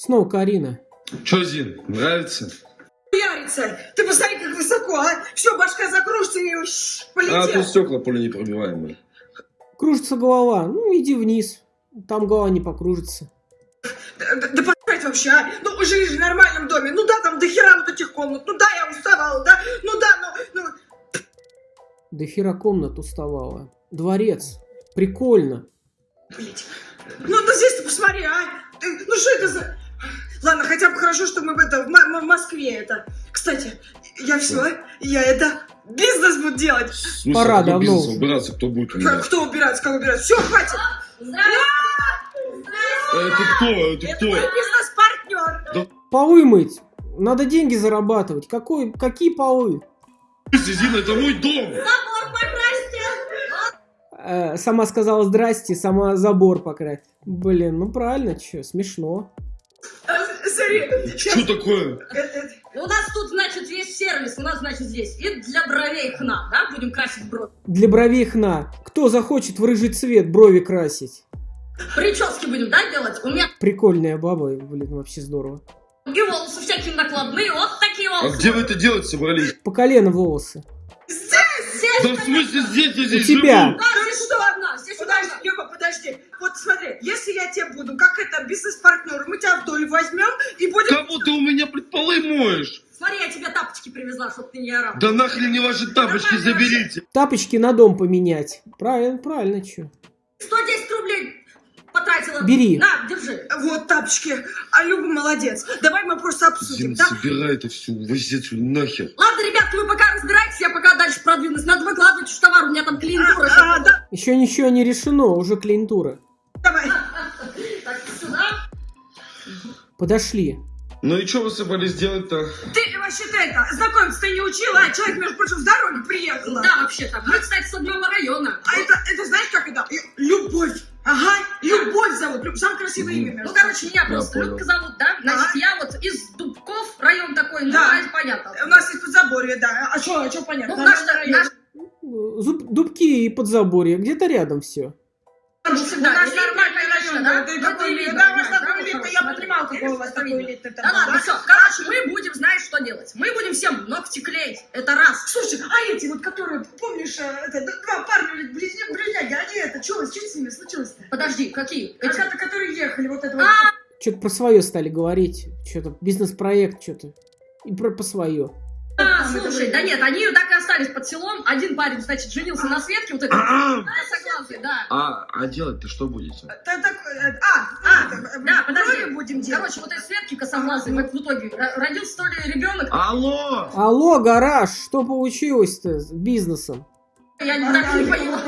Снова Карина. Че, Зин, нравится? Ярица, ты посмотри, как высоко, а? Все, башка закружится и уж А, полетел. тут стекла пуленепробиваемые. Кружится голова. Ну, иди вниз. Там голова не покружится. Да, да, да посрать вообще, а? Ну, живешь в нормальном доме. Ну да, там до хера вот этих комнат. Ну да, я уставала, да? Ну да, ну... ну... До хера комнат уставала. Дворец. Прикольно. Блять. Ну да здесь ты посмотри, а? Ты- Ну что это за... Ладно, хотя бы хорошо, что мы в, это, в, в Москве это. Кстати, я все, я это бизнес буду делать. Смысле, Пора какой давно бизнес уже. убираться, кто будет у Как- меня? Кто убирается, как убирается? Все, хватит. Это кто? Это Это кто? мой бизнес-партнер. Полы мыть. Надо деньги зарабатывать. Какой, какие полы? Зин, это мой дом! Э, сама сказала здрасте, сама забор покрась. Блин, ну правильно, что, смешно. А, Смотри, Что такое? У нас тут, значит, есть сервис, у нас, значит, здесь. И для бровей хна, да? Будем красить брови. Для бровей хна. Кто захочет в рыжий цвет брови красить? Прически будем, да, делать? У меня Прикольная баба, блин, вообще здорово. и волосы всякие накладные, вот такие А волосы. где вы это делать собрались? По колено волосы. Здесь! Да в смысле здесь я здесь тебя. живу? Да, здесь что? удобно, здесь Подожди. Лёва, подожди. Смотри, если я тебе буду, как это, бизнес-партнер, мы тебя в долю возьмем и будем... Кого ты у меня блядь, полы моешь? Смотри, я тебе тапочки привезла, чтобы ты не орал. Да нахрен не ваши тапочки заберите. Тапочки на дом поменять. Правильно, правильно, что? 110 рублей потратила. Бери. На, держи. Вот тапочки. А Люба молодец. Давай мы просто обсудим, Зин, да? собирай это все, увози отсюда нахер. Ладно, ребятки, вы пока разбирайтесь, я пока дальше продвинусь. Надо выкладывать уж товар, у меня там клиентура. А, а, да, Еще ничего не решено, уже клиентура. Давай. Так, сюда. Подошли. Ну и что вы собрались делать-то? Ты вообще-то это, знакомиться ты не учила, а человек, между прочим, с дороги приехала. Да, вообще-то. Мы, кстати, с одного района. А это, это знаешь, как это? Любовь. Ага, Любовь зовут. Самое красивое имя. между Ну, короче, меня Я просто понял. Любка зовут, да? Значит, Ага. я вот из Дубков, район такой, ну, Да. понятно. У нас есть подзаборье, да. А что, а что понятно? Ну, наш, наш, дубки и подзаборье, где-то рядом все. ну, У всегда нас район, да? да. Ну, какой ты элитный, да, у вас такой да? элитный, я смотри, понимала, какой у вас такой элитный. Да ладно, да? все. Короче, мы будем знать, что делать. Мы будем всем ногти клеить. Это раз. Слушай, а эти вот, которые, помнишь, э, это, два парня, близняги, они это, что, что с ними случилось-то? Подожди, какие? Эти, Эти? которые ехали, вот это вот. А, Что-то про свое стали говорить. Что-то бизнес-проект, что-то. И про по свое. А, слушай, были. да нет, они так и остались под селом. Один парень, значит, женился на Светке, вот это. А, Согласен, да. а, а делать-то что будете? Да, так, э, а, а, э, Да, подожди. будем делать. Короче, вот этой Светки косоглазой, в итоге ро- родился то ли ребенок, Алло! Алло, гараж, что получилось-то с бизнесом? я не А, так не а, поняла.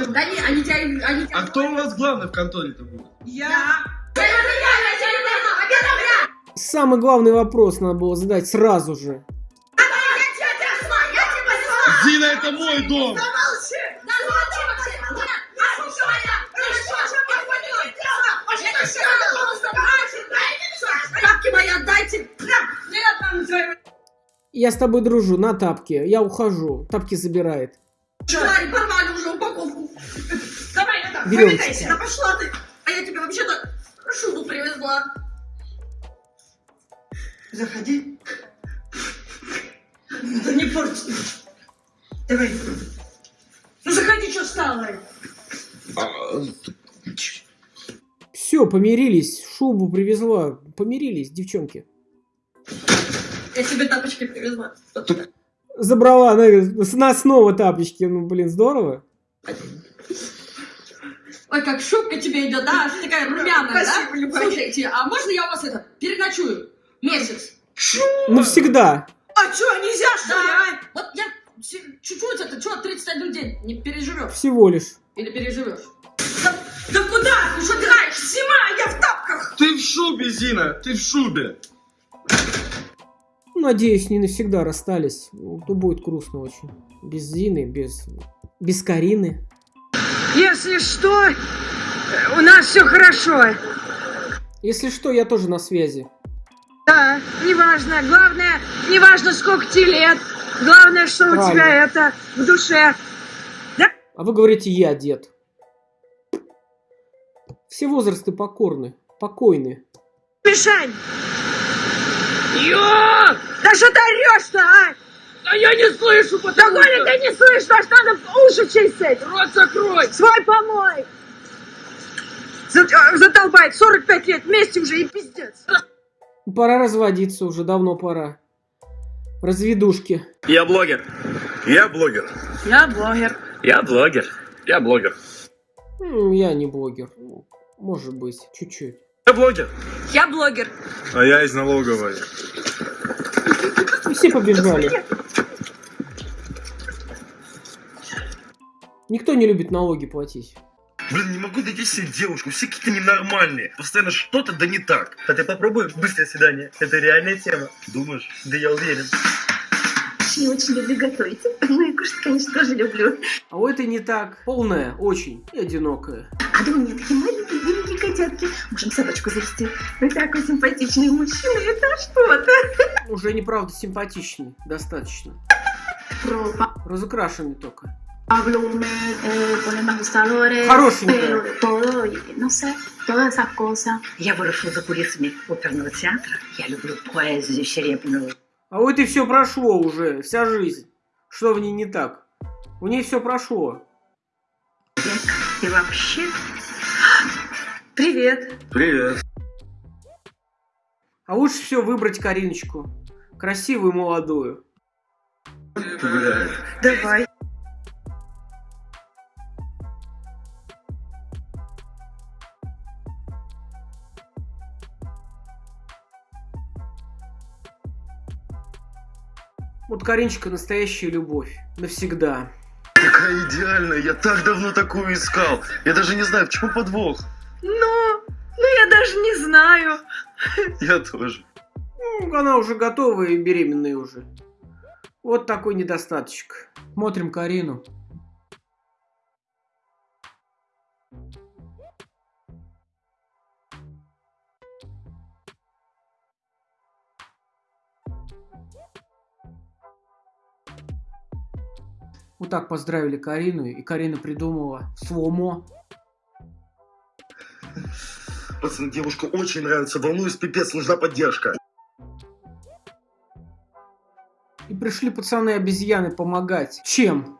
я. Да не, они тебя, они тебя... А кто у вас главный в конторе-то будет? Я. Самый главный вопрос надо было задать сразу же. Это мой дом! Я с тобой дружу, на тапки. Я ухожу. Тапки забирает. твари порвали уже упаковку. Давай, это, повидайся. Да пошла ты. А я тебе вообще-то шубу привезла. Заходи. Да не порти. Давай. Ну заходи, что стало? А, Все, помирились. Шубу привезла. Помирились, девчонки. Я тебе тапочки привезла. Забрала, она с нас снова тапочки. Ну, блин, здорово. Ой, как шубка тебе идет, да? Ты такая румяная, Спасибо, да? Слушайте, а можно я у вас это переночую? Месяц. Навсегда. А что, нельзя, что ли, Да. а? Вот я чуть-чуть это, что, 31 день не переживешь? Всего лишь. Или переживешь? Да, да куда? Ты что играешь? Зима, я в тапках. Ты в шубе, Зина, ты в шубе. Ну, Надеюсь, не навсегда расстались. Ну, То будет грустно очень. Без Зины, без... Без Карины. Если что, у нас все хорошо. Если что, я тоже на связи. Да, неважно. Главное, неважно, сколько тебе лет. Главное, что у Правильно. тебя это в душе. А вы говорите, я дед. Все возрасты покорны, покойны. Мишань! Ё! Да что ты орешь-то, а? А я не слышу, Да потому Коля, что... ты не слышишь, аж надо уши чистить! Рот закрой! Свой помой! За- Задолбает, 45 лет вместе уже и пиздец. Пора разводиться уже, давно пора. Разведушки. Я блогер. Я блогер. Я блогер. Я блогер. Я блогер. Я не блогер. Может быть, чуть-чуть. Я блогер. Я блогер. А я из налоговой. Все побежали. Никто не любит налоги платить. Блин, не могу найти себе девушку. Все какие-то ненормальные. Постоянно что-то да не так. А ты попробуй быстрое свидание. Это реальная тема. Думаешь? Да я уверен. Я очень люблю готовить. Ну и кушать, конечно, тоже люблю. А у этой не так. Полная, очень. И одинокая. А да у меня такие маленькие беленькие котятки. Можем собачку завести. Вы такой симпатичный мужчина. Это что-то. Уже неправда симпатичный. Достаточно. Разукрашенный только. Pablo eh, ponen ajustadores. Хорошенькая. Pero de todo, y no sé, todas esas cosas. Я выросла за кулисами оперного театра. Я люблю поэзию серебряную. А у этой все прошло уже. Вся жизнь. Что в ней не так? У ней все прошло. И вообще, Привет. Привет. А лучше все выбрать Кариночку. Красивую и молодую. Погуляем. Давай. Вот Кариночка настоящая любовь. Навсегда. Такая идеальная. Я так давно такую искал. Я даже не знаю, в чем подвох. Ну, ну я даже не знаю. Я тоже. Ну, она уже готова и беременная уже. Вот такой недостаточек. Смотрим Карину. Вот так поздравили Карину, и Карина придумала сломо. Пацан, девушка очень нравится. Волнуюсь, пипец, нужна поддержка. И пришли пацаны-обезьяны помогать. Чем?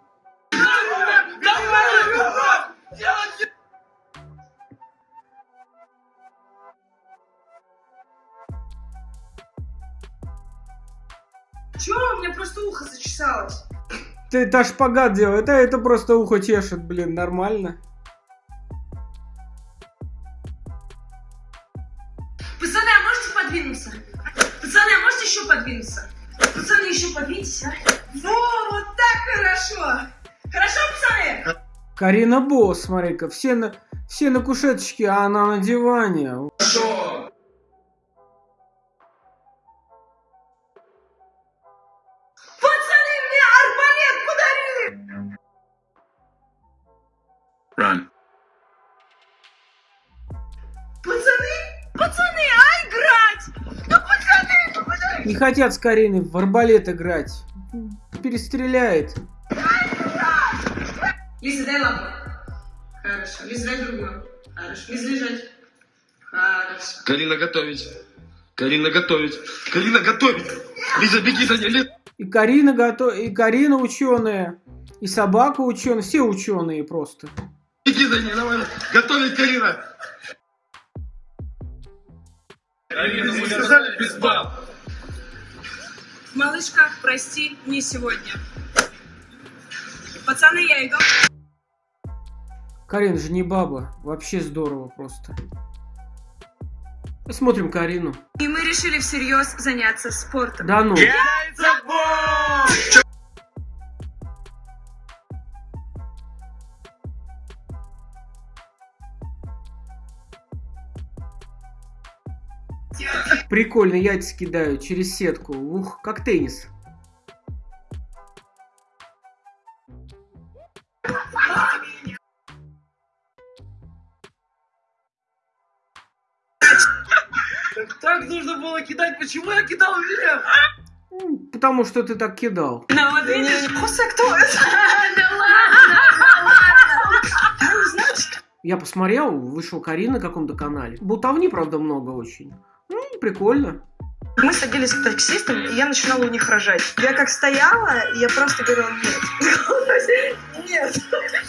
Чё, у меня просто ухо зачесалось. Ты это шпагат делает, а это просто ухо чешет, блин, нормально. Пацаны, а можете подвинуться? Пацаны, а можете еще подвинуться? Пацаны, еще подвиньтесь, а? Во, вот так хорошо. Хорошо, пацаны? Карина Босс, смотри-ка, все на, все на кушеточке, а она на диване. Пацаны, хотят с Кариной в арбалет играть. Перестреляет. Лиза, дай лампу. Хорошо. Лиза, дай другую. Хорошо. Лиза, лежать. Хорошо. Карина готовить. Карина готовить. Карина готовить. Лиза, беги за ней. Лиза. И Карина готов... и Карина ученая, и собака ученая, все ученые просто. Беги за ней, давай. Готовить, Карина. Карина, мы сказали без баб. Малышка, прости, не сегодня. Пацаны, я иду. Карина же не баба. Вообще здорово просто. Смотрим Карину. И мы решили всерьез заняться спортом. Да ну. Прикольно, яйца кидают через сетку. Ух, как теннис. Так нужно было кидать. Почему я кидал вверх? М, Потому что ты так кидал. Ну вот видишь, Хуса, кто это? Я посмотрел, вышел Карина на каком-то канале. Болтовни, правда, много очень. Ну, прикольно. Мы садились к таксистам, и я начинала у них рожать. Я как стояла, и я просто говорила нет. Нет.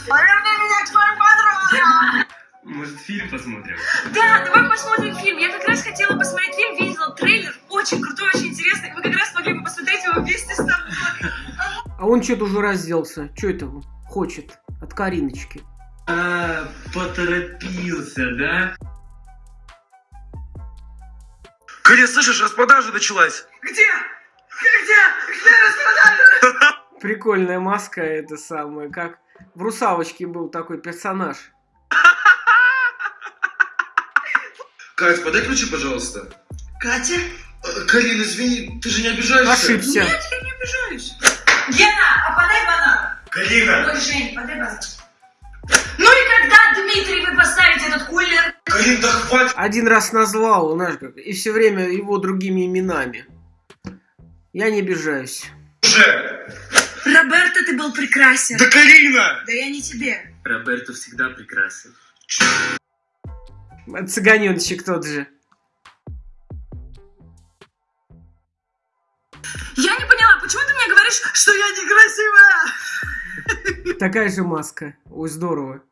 Поверни меня к твоим подругам. Может, фильм посмотрим? Да, давай посмотрим фильм. Я как раз хотела посмотреть фильм, видела трейлер. Очень крутой, очень интересный. Мы как раз могли бы посмотреть его вместе с тобой. А он что-то уже разделся. Что это он хочет от Кариночки? А, поторопился, да? Карин, слышишь, распродажа началась. Где? Где? Где распродажа? Прикольная маска, это самое, как в «Русалочке» был такой персонаж. Кать, подай ключи, пожалуйста. Катя? Э, Карин, извини, ты же не обижаешься? Ошибся. Я не обижаюсь. Гена, а подай банан. Карина! Ой, Жень, подай банан. Ну и Дмитрий, вы поставите этот кулер? Карин, да хватит. Один раз назвал, знаешь как, и все время его другими именами. Я не обижаюсь. уже. Роберто, ты был прекрасен. Да Карина! Да я не тебе. Роберто всегда прекрасен. Цыганеночек тот же. Я не поняла, почему ты мне говоришь, что я некрасивая? Такая же маска. Ой, здорово.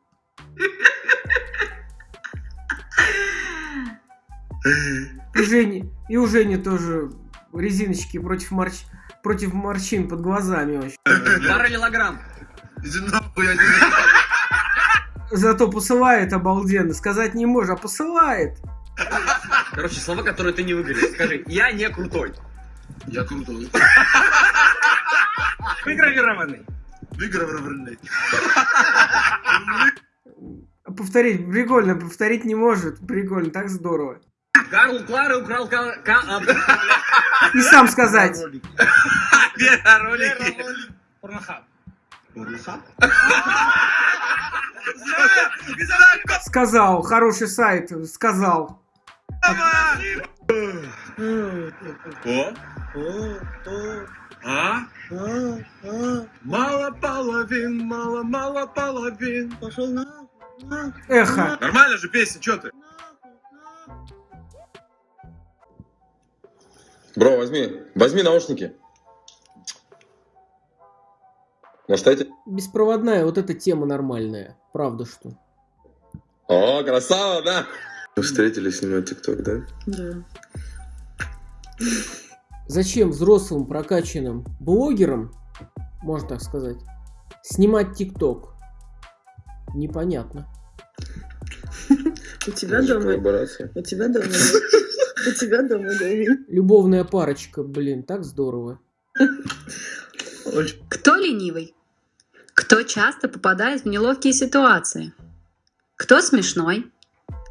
И Жени, и у Жени тоже резиночки против, морщ... против морщин под глазами вообще. Параллелограмм. Иди нахуй, я не... Зато посылает обалденно. Сказать не можешь, а посылает. Короче, слова, которые ты не выговорил. Скажи, я не крутой. Я крутой. Выгравированный. Выигрывай. Повторить, прикольно, повторить не может. Прикольно, так здорово. Карл Клара украл ка... ка- а, И сам сказать. Ролики. Порнохаб. Сказал, хороший сайт, сказал. О? А? Мало половин, мало, мало половин. Пошел на... Эхо. Нормально же песня, чё ты? Бро, возьми, возьми наушники. Может, эти? Беспроводная, вот эта тема нормальная. Правда, что? О, красава, да? Мы встретились снимать ТикТок, да? Да. Зачем взрослым прокачанным блогерам, можно так сказать, снимать ТикТок? Непонятно. У тебя дома... У тебя дома... У тебя дома, да, Любовная парочка, блин, так здорово. Кто ленивый? Кто часто попадает в неловкие ситуации? Кто смешной?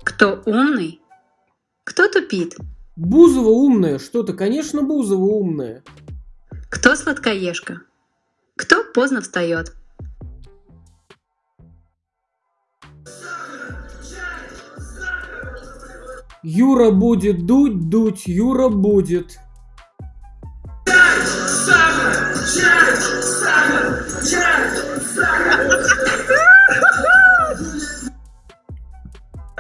Кто умный? Кто тупит? Бузова умная, что-то, конечно, Бузова умная. Кто сладкоежка? Кто поздно встает? Юра будет дуть, дуть, Юра будет.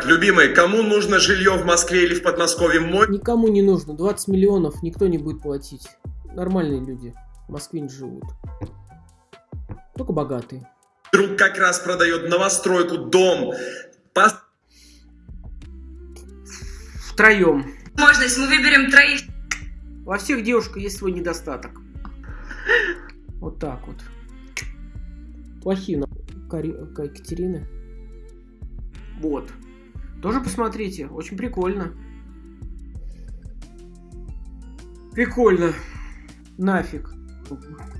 Любимый, кому нужно жилье в Москве или в Подмосковье? Мой Никому не нужно, 20 миллионов никто не будет платить. Нормальные люди в Москве не живут. Только богатые. друг как раз продает новостройку, дом. По- Втроем. Можно, если мы выберем троих. Во всех девушках есть свой недостаток. Вот так вот. Плохие на Кари... Ка- Екатерины. Вот. Тоже посмотрите. Очень прикольно. Прикольно. Нафиг.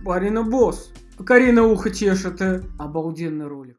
Барина босс. Карина ухо чешет. э. Обалденный ролик.